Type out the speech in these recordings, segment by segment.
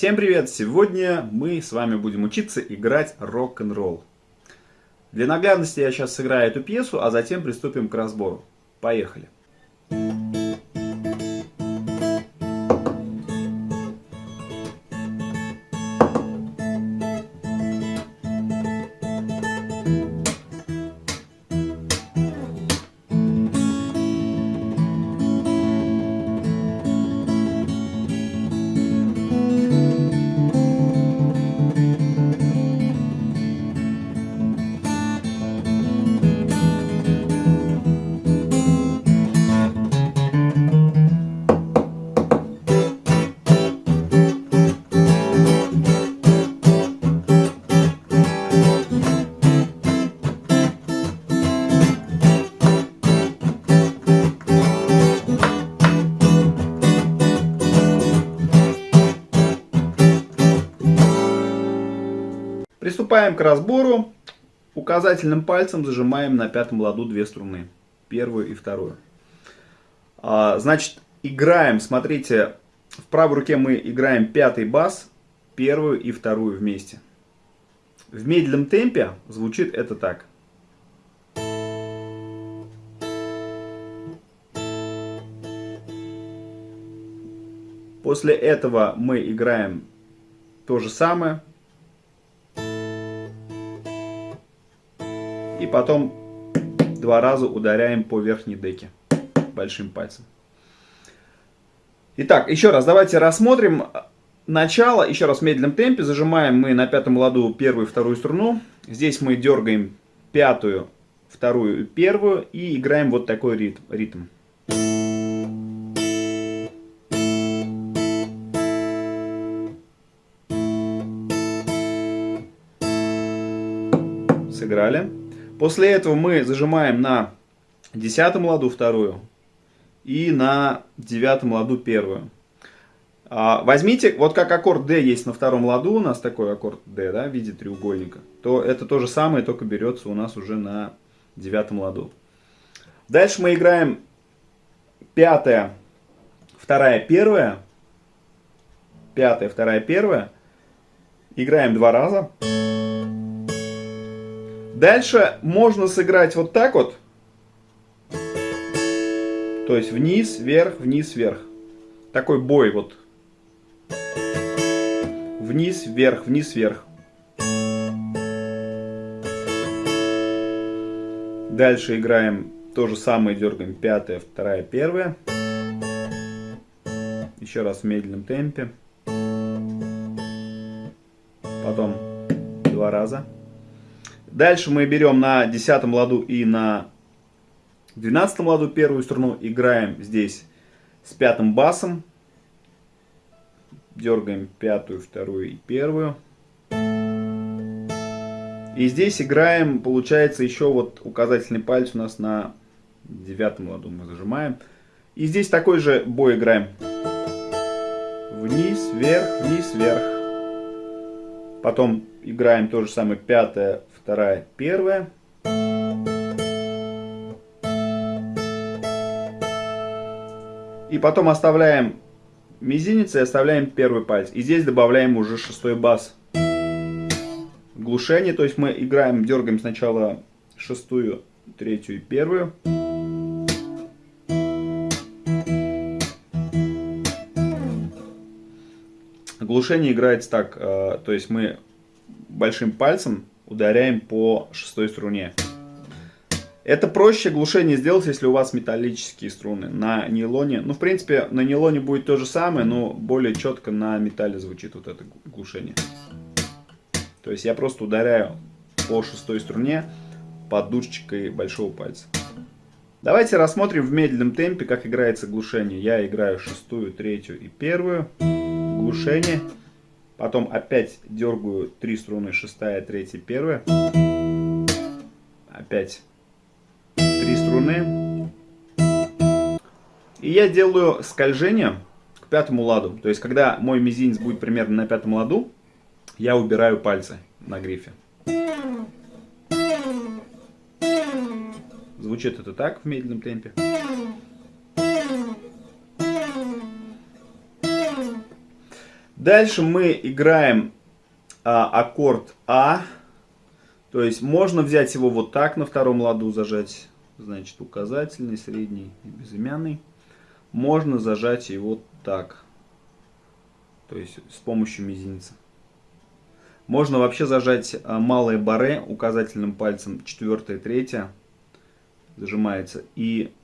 Всем привет! Сегодня мы с вами будем учиться играть рок-н-ролл. Для наглядности я сейчас сыграю эту пьесу, а затем приступим к разбору. Поехали! Приступаем к разбору. Указательным пальцем зажимаем на пятом ладу две струны. Первую и вторую. А, значит, играем, смотрите, в правой руке мы играем пятый бас, первую и вторую вместе. В медленном темпе звучит это так. После этого мы играем то же самое. И потом два раза ударяем по верхней деке большим пальцем. Итак, еще раз давайте рассмотрим начало. Еще раз в медленном темпе. Зажимаем мы на пятом ладу первую и вторую струну. Здесь мы дергаем пятую, вторую и первую. И играем вот такой ритм. ритм. Сыграли. После этого мы зажимаем на десятом ладу вторую и на девятом ладу первую. А, возьмите, вот как аккорд D есть на втором ладу, у нас такой аккорд D, да, в виде треугольника, то это то же самое, только берется у нас уже на девятом ладу. Дальше мы играем пятая, вторая, первая, пятая, вторая, первая. Играем два раза. Дальше можно сыграть вот так вот. То есть вниз, вверх, вниз, вверх. Такой бой вот. Вниз, вверх, вниз, вверх. Дальше играем то же самое, дергаем пятая, вторая, первая. Еще раз в медленном темпе. Потом два раза. Дальше мы берем на десятом ладу и на двенадцатом ладу первую струну, играем здесь с пятым басом, дергаем пятую, вторую и первую. И здесь играем, получается, еще вот указательный палец у нас на девятом ладу мы зажимаем. И здесь такой же бой играем. Вниз, вверх, вниз, вверх. Потом играем то же самое пятая, вторая, первая. И потом оставляем мизинец и оставляем первый палец. И здесь добавляем уже шестой бас. Глушение, то есть мы играем, дергаем сначала шестую, третью и первую. Глушение играется так, э, то есть мы большим пальцем ударяем по шестой струне. Это проще глушение сделать, если у вас металлические струны. На нейлоне, ну в принципе на нейлоне будет то же самое, но более четко на металле звучит вот это глушение. То есть я просто ударяю по шестой струне подушечкой большого пальца. Давайте рассмотрим в медленном темпе, как играется глушение. Я играю шестую, третью и первую. Глушение. Потом опять дергаю три струны, шестая, третья, первая. Опять три струны. И я делаю скольжение к пятому ладу. То есть, когда мой мизинец будет примерно на пятом ладу, я убираю пальцы на грифе. Звучит это так в медленном темпе. Дальше мы играем а, аккорд А. То есть можно взять его вот так на втором ладу зажать. Значит указательный, средний и безымянный. Можно зажать его так. То есть с помощью мизинца. Можно вообще зажать а, малое баре указательным пальцем, четвертое, третье. Зажимается. И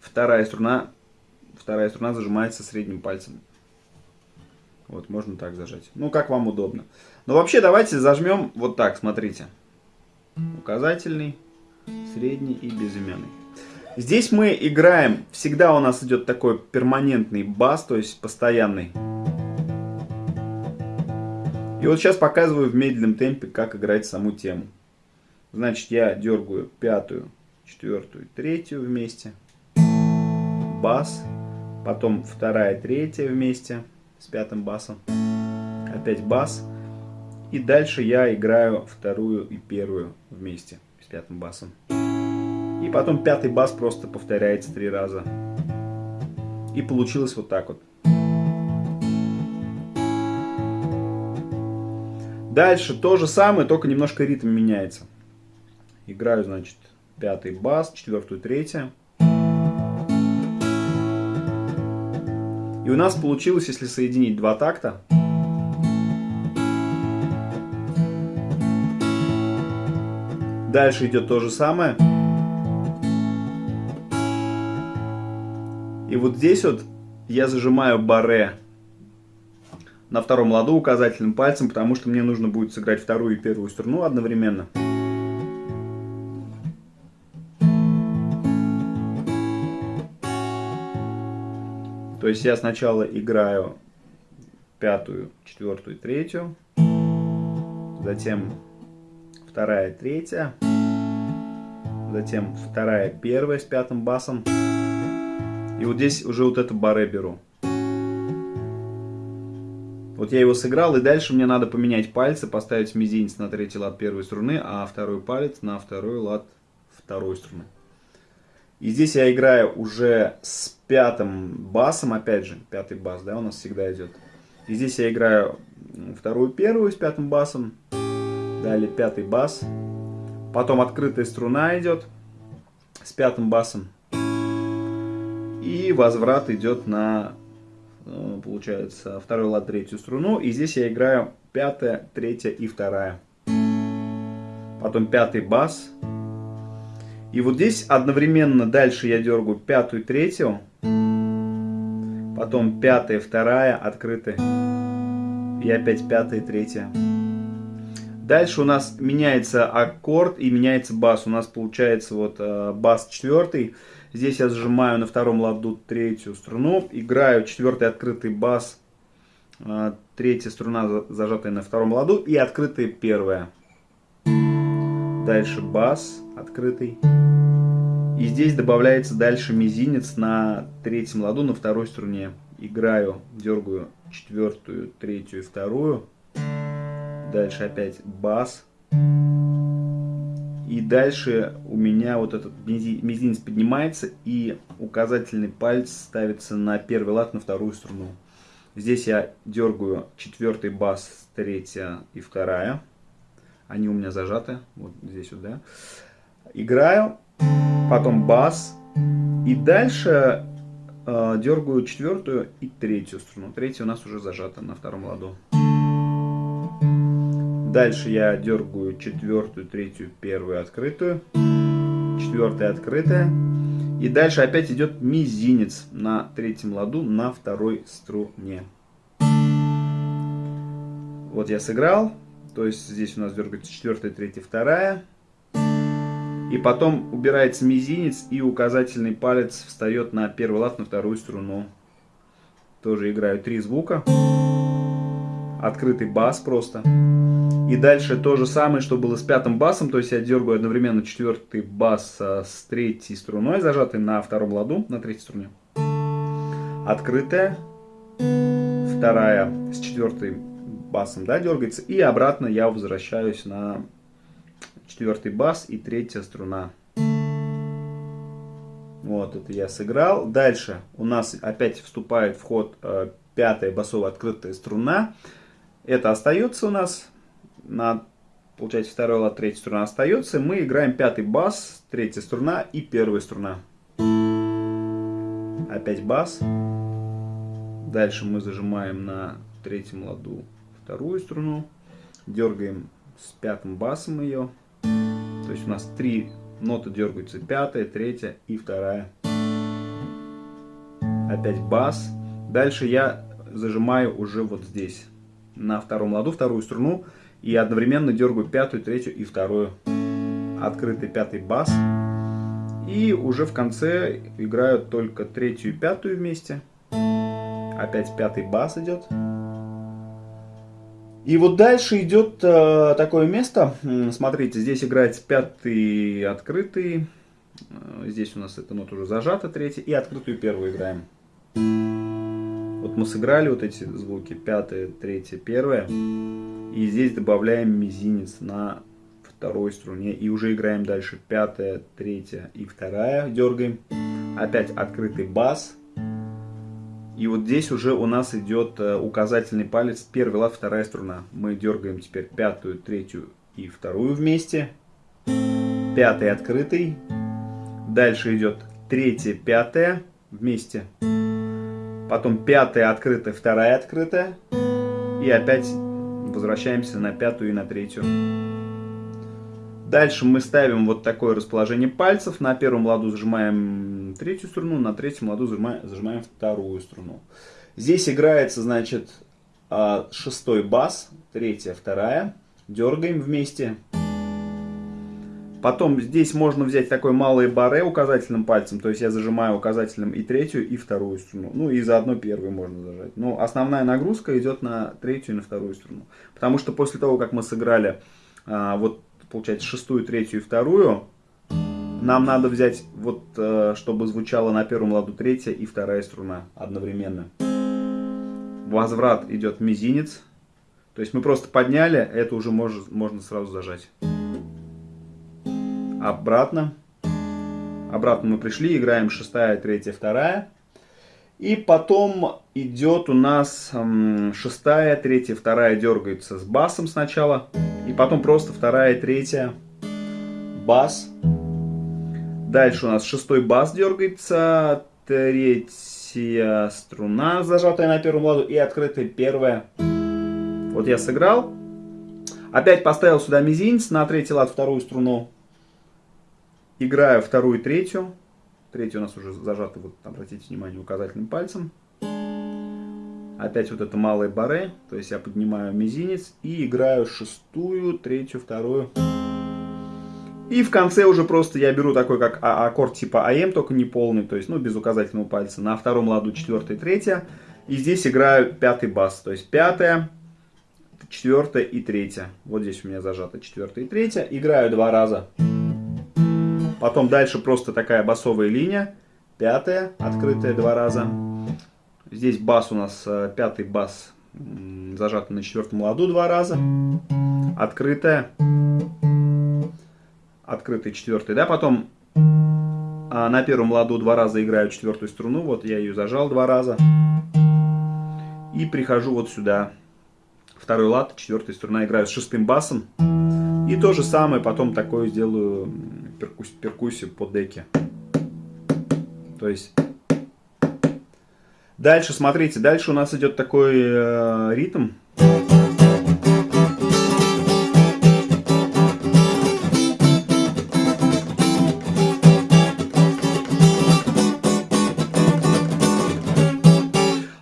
вторая струна, вторая струна зажимается средним пальцем. Вот, можно так зажать. Ну, как вам удобно. Но вообще давайте зажмем вот так, смотрите. Указательный, средний и безымянный. Здесь мы играем, всегда у нас идет такой перманентный бас, то есть постоянный. И вот сейчас показываю в медленном темпе, как играть саму тему. Значит, я дергаю пятую, четвертую, третью вместе. Бас. Потом вторая, третья вместе с пятым басом. Опять бас. И дальше я играю вторую и первую вместе с пятым басом. И потом пятый бас просто повторяется три раза. И получилось вот так вот. Дальше то же самое, только немножко ритм меняется. Играю, значит, пятый бас, четвертую, третью. И у нас получилось, если соединить два такта, Дальше идет то же самое. И вот здесь вот я зажимаю баре на втором ладу указательным пальцем, потому что мне нужно будет сыграть вторую и первую струну одновременно. То есть я сначала играю пятую, четвертую, третью, затем вторая, третья, затем вторая, первая с пятым басом. И вот здесь уже вот это баре беру. Вот я его сыграл, и дальше мне надо поменять пальцы, поставить мизинец на третий лад первой струны, а второй палец на второй лад второй струны. И здесь я играю уже с пятым басом, опять же, пятый бас, да, у нас всегда идет. И здесь я играю вторую первую с пятым басом, далее пятый бас, потом открытая струна идет с пятым басом, и возврат идет на, э, получается, второй лад, третью струну, и здесь я играю пятая, третья и вторая. Потом пятый бас, и вот здесь одновременно дальше я дергаю пятую, третью, потом пятая, вторая, открытая, и опять пятая, третья. Дальше у нас меняется аккорд и меняется бас. У нас получается вот э, бас четвертый. Здесь я зажимаю на втором ладу третью струну, играю четвертый открытый бас, э, третья струна зажатая на втором ладу и открытая первая. Дальше бас открытый. И здесь добавляется дальше мизинец на третьем ладу на второй струне. Играю, дергаю четвертую, третью и вторую. Дальше опять бас. И дальше у меня вот этот мизинец поднимается и указательный палец ставится на первый лад на вторую струну. Здесь я дергаю четвертый бас, третья и вторая. Они у меня зажаты, вот здесь вот, да. Играю потом бас, и дальше э, дергаю четвертую и третью струну. Третья у нас уже зажата на втором ладу. Дальше я дергаю четвертую, третью, первую открытую, четвертая открытая. И дальше опять идет мизинец на третьем ладу на второй струне. Вот я сыграл. То есть здесь у нас дергается четвертая, третья, вторая. И потом убирается мизинец и указательный палец встает на первый лад, на вторую струну. Тоже играю три звука. Открытый бас просто. И дальше то же самое, что было с пятым басом. То есть я дергаю одновременно четвертый бас с третьей струной, зажатой на втором ладу, на третьей струне. Открытая. Вторая с четвертой басом да, дергается. И обратно я возвращаюсь на четвертый бас и третья струна. Вот, это я сыграл. Дальше у нас опять вступает в ход э, пятая басовая открытая струна. Это остается у нас. На, получается, второй лад, третья струна остается. Мы играем пятый бас, третья струна и первая струна. Опять бас. Дальше мы зажимаем на третьем ладу вторую струну. Дергаем с пятым басом ее. То есть у нас три ноты дергаются. Пятая, третья и вторая. Опять бас. Дальше я зажимаю уже вот здесь. На втором ладу вторую струну. И одновременно дергаю пятую, третью и вторую. Открытый пятый бас. И уже в конце играю только третью и пятую вместе. Опять пятый бас идет. И вот дальше идет э, такое место. Смотрите, здесь играет пятый открытый. Э, здесь у нас эта нота уже зажата, третья. И открытую первую играем. Вот мы сыграли вот эти звуки. Пятая, третья, первая. И здесь добавляем мизинец на второй струне. И уже играем дальше. Пятая, третья и вторая. Дергаем. Опять открытый бас. И вот здесь уже у нас идет э, указательный палец, первый лад, вторая струна. Мы дергаем теперь пятую, третью и вторую вместе. Пятый открытый. Дальше идет третья, пятая вместе. Потом пятая открытая, вторая открытая. И опять возвращаемся на пятую и на третью. Дальше мы ставим вот такое расположение пальцев. На первом ладу зажимаем третью струну, на третьем ладу зажимаем, вторую струну. Здесь играется, значит, а, шестой бас, третья, вторая. Дергаем вместе. Потом здесь можно взять такой малый баре указательным пальцем, то есть я зажимаю указательным и третью, и вторую струну. Ну и заодно первую можно зажать. Но основная нагрузка идет на третью и на вторую струну. Потому что после того, как мы сыграли а, вот получается, шестую, третью и вторую. Нам надо взять, вот, э, чтобы звучало на первом ладу третья и вторая струна одновременно. Возврат идет мизинец. То есть мы просто подняли, это уже можно, можно сразу зажать. Обратно. Обратно мы пришли, играем шестая, третья, вторая. И потом идет у нас шестая, третья, вторая дергается с басом сначала. И потом просто вторая, третья, бас. Дальше у нас шестой бас дергается, третья струна, зажатая на первом ладу, и открытая первая. Вот я сыграл. Опять поставил сюда мизинец на третий лад, вторую струну. Играю вторую, третью. Третья у нас уже зажата, вот обратите внимание, указательным пальцем. Опять вот это малое баре, то есть я поднимаю мизинец и играю шестую, третью, вторую. И в конце уже просто я беру такой как а, аккорд типа АМ, только не полный, то есть ну без указательного пальца. На втором ладу четвертая, третья. И здесь играю пятый бас, то есть пятая, четвертая и третья. Вот здесь у меня зажата четвертая и третья. Играю два раза. Потом дальше просто такая басовая линия. Пятая, открытая два раза. Здесь бас у нас, э, пятый бас зажатый на четвертом ладу два раза. Открытая. Открытый четвертый, да, потом а на первом ладу два раза играю четвертую струну, вот я ее зажал два раза. И прихожу вот сюда. Второй лад, четвертая струна, играю с шестым басом. И то же самое потом такое сделаю перкусь, перкуссию по деке. То есть... Дальше, смотрите, дальше у нас идет такой э, ритм.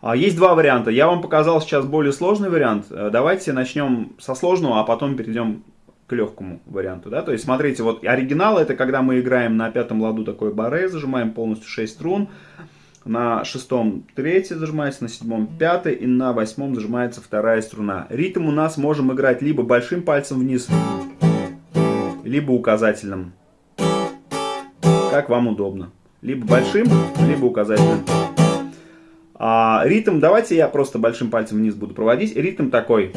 А, есть два варианта. Я вам показал сейчас более сложный вариант. Э, давайте начнем со сложного, а потом перейдем к легкому варианту, да, то есть смотрите, вот оригинал это когда мы играем на пятом ладу такой баре, зажимаем полностью 6 струн, на шестом третья зажимается, на седьмом пятая и на восьмом зажимается вторая струна. Ритм у нас можем играть либо большим пальцем вниз, либо указательным, как вам удобно, либо большим, либо указательным. А, ритм, давайте я просто большим пальцем вниз буду проводить, ритм такой...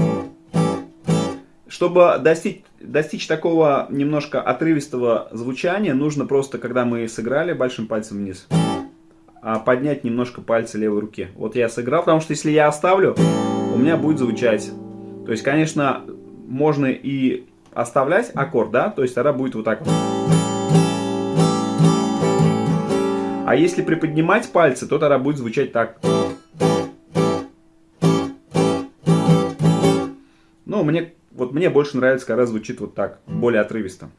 Чтобы достичь, достичь такого немножко отрывистого звучания, нужно просто, когда мы сыграли большим пальцем вниз, поднять немножко пальцы левой руки. Вот я сыграл, потому что если я оставлю, у меня будет звучать. То есть, конечно, можно и оставлять аккорд, да, то есть тогда будет вот так вот. А если приподнимать пальцы, то тогда будет звучать так. Ну, мне, вот мне больше нравится, когда звучит вот так, более отрывисто.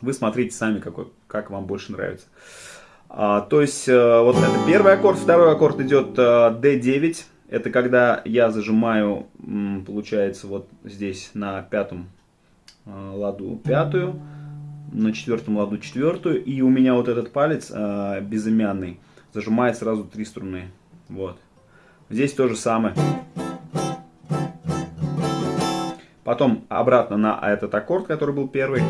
Вы смотрите сами, какой, как вам больше нравится. А, то есть, э, вот это первый аккорд, второй аккорд идет э, D9. Это когда я зажимаю, получается, вот здесь на пятом э, ладу пятую, на четвертом ладу четвертую, и у меня вот этот палец безымянный зажимает сразу три струны. Вот. Здесь то же самое. Потом обратно на этот аккорд, который был первый.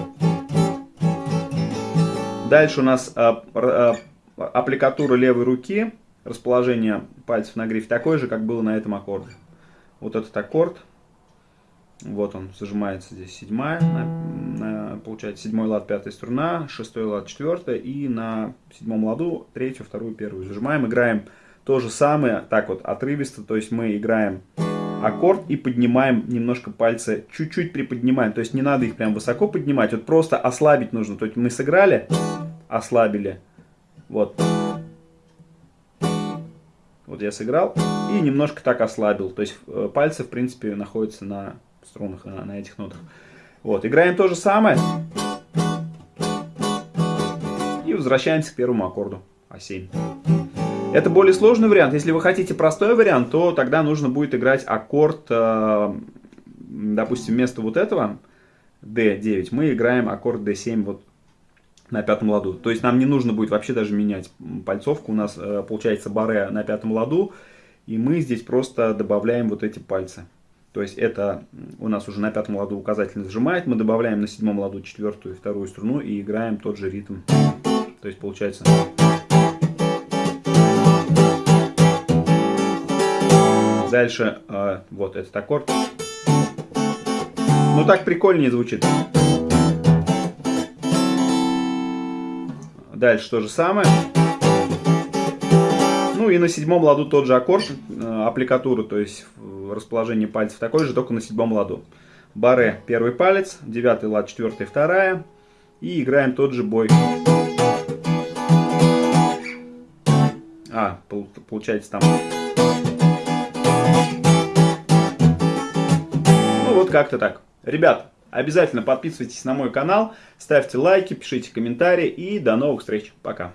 Дальше у нас э, э, аппликатура левой руки, расположение пальцев на грифе такое же, как было на этом аккорде. Вот этот аккорд, вот он зажимается здесь седьмая, на, на, получается седьмой лад пятая струна, шестой лад четвертая и на седьмом ладу третью, вторую, первую зажимаем, играем то же самое, так вот отрывисто, то есть мы играем аккорд и поднимаем немножко пальцы, чуть-чуть приподнимаем. То есть не надо их прям высоко поднимать, вот просто ослабить нужно. То есть мы сыграли, ослабили, вот. Вот я сыграл и немножко так ослабил. То есть э, пальцы, в принципе, находятся на струнах, на, на этих нотах. Вот, играем то же самое. И возвращаемся к первому аккорду А7. Это более сложный вариант. Если вы хотите простой вариант, то тогда нужно будет играть аккорд, э, допустим, вместо вот этого D9 мы играем аккорд D7 вот на пятом ладу. То есть нам не нужно будет вообще даже менять пальцовку. У нас э, получается баре на пятом ладу, и мы здесь просто добавляем вот эти пальцы. То есть это у нас уже на пятом ладу указательно зажимает, мы добавляем на седьмом ладу четвертую и вторую струну и играем тот же ритм. То есть получается... Дальше э, вот этот аккорд. Ну так прикольнее звучит. Дальше то же самое. Ну и на седьмом ладу тот же аккорд, э, аппликатура, то есть расположение пальцев такой же, только на седьмом ладу. Баре первый палец, девятый лад, четвертый, вторая. И играем тот же бой. А, получается там Вот как-то так. Ребят, обязательно подписывайтесь на мой канал, ставьте лайки, пишите комментарии и до новых встреч. Пока.